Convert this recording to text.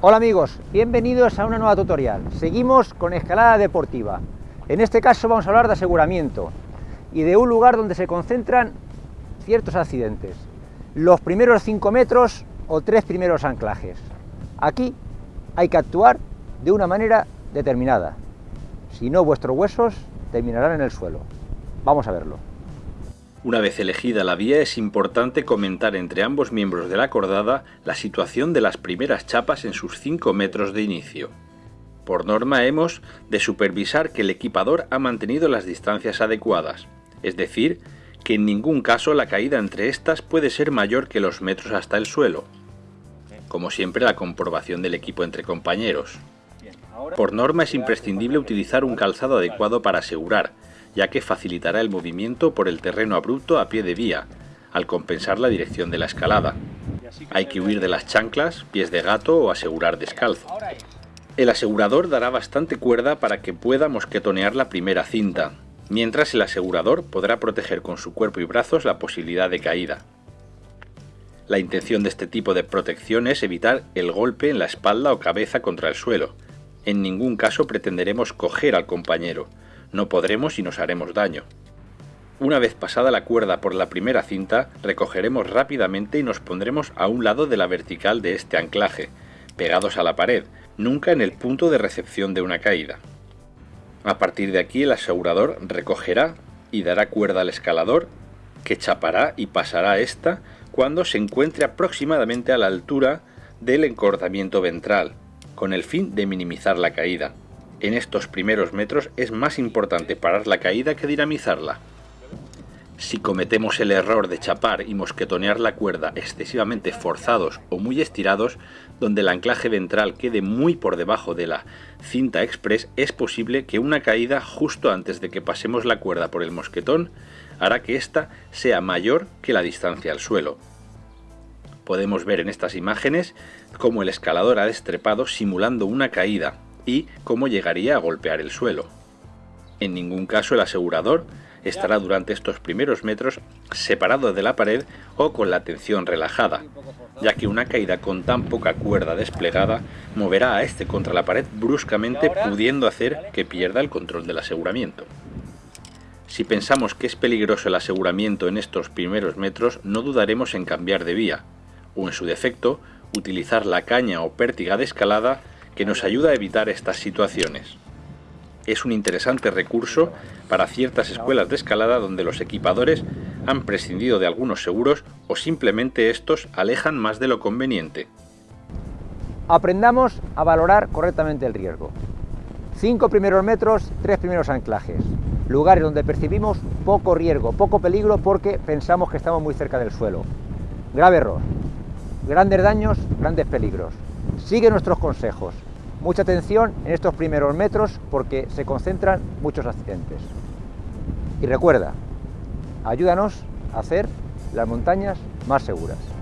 Hola amigos, bienvenidos a una nueva tutorial. Seguimos con escalada deportiva. En este caso vamos a hablar de aseguramiento y de un lugar donde se concentran ciertos accidentes. Los primeros 5 metros o tres primeros anclajes. Aquí hay que actuar de una manera determinada. Si no, vuestros huesos terminarán en el suelo. Vamos a verlo. Una vez elegida la vía es importante comentar entre ambos miembros de la cordada la situación de las primeras chapas en sus 5 metros de inicio. Por norma hemos de supervisar que el equipador ha mantenido las distancias adecuadas, es decir, que en ningún caso la caída entre estas puede ser mayor que los metros hasta el suelo. Como siempre la comprobación del equipo entre compañeros. Por norma es imprescindible utilizar un calzado adecuado para asegurar, ya que facilitará el movimiento por el terreno abrupto a pie de vía, al compensar la dirección de la escalada. Hay que huir de las chanclas, pies de gato o asegurar descalzo. El asegurador dará bastante cuerda para que pueda mosquetonear la primera cinta, mientras el asegurador podrá proteger con su cuerpo y brazos la posibilidad de caída. La intención de este tipo de protección es evitar el golpe en la espalda o cabeza contra el suelo. En ningún caso pretenderemos coger al compañero, no podremos y nos haremos daño. Una vez pasada la cuerda por la primera cinta, recogeremos rápidamente y nos pondremos a un lado de la vertical de este anclaje, pegados a la pared, nunca en el punto de recepción de una caída. A partir de aquí el asegurador recogerá y dará cuerda al escalador, que chapará y pasará esta cuando se encuentre aproximadamente a la altura del encordamiento ventral, con el fin de minimizar la caída en estos primeros metros es más importante parar la caída que dinamizarla. Si cometemos el error de chapar y mosquetonear la cuerda excesivamente forzados o muy estirados, donde el anclaje ventral quede muy por debajo de la cinta express, es posible que una caída justo antes de que pasemos la cuerda por el mosquetón hará que ésta sea mayor que la distancia al suelo. Podemos ver en estas imágenes cómo el escalador ha destrepado simulando una caída, y cómo llegaría a golpear el suelo. En ningún caso el asegurador estará durante estos primeros metros separado de la pared o con la tensión relajada, ya que una caída con tan poca cuerda desplegada moverá a este contra la pared bruscamente pudiendo hacer que pierda el control del aseguramiento. Si pensamos que es peligroso el aseguramiento en estos primeros metros, no dudaremos en cambiar de vía, o en su defecto, utilizar la caña o pértiga de escalada que nos ayuda a evitar estas situaciones. Es un interesante recurso para ciertas escuelas de escalada donde los equipadores han prescindido de algunos seguros o simplemente estos alejan más de lo conveniente. Aprendamos a valorar correctamente el riesgo. Cinco primeros metros, tres primeros anclajes. Lugares donde percibimos poco riesgo, poco peligro porque pensamos que estamos muy cerca del suelo. Grave error. Grandes daños, grandes peligros. Sigue nuestros consejos. Mucha atención en estos primeros metros porque se concentran muchos accidentes. Y recuerda, ayúdanos a hacer las montañas más seguras.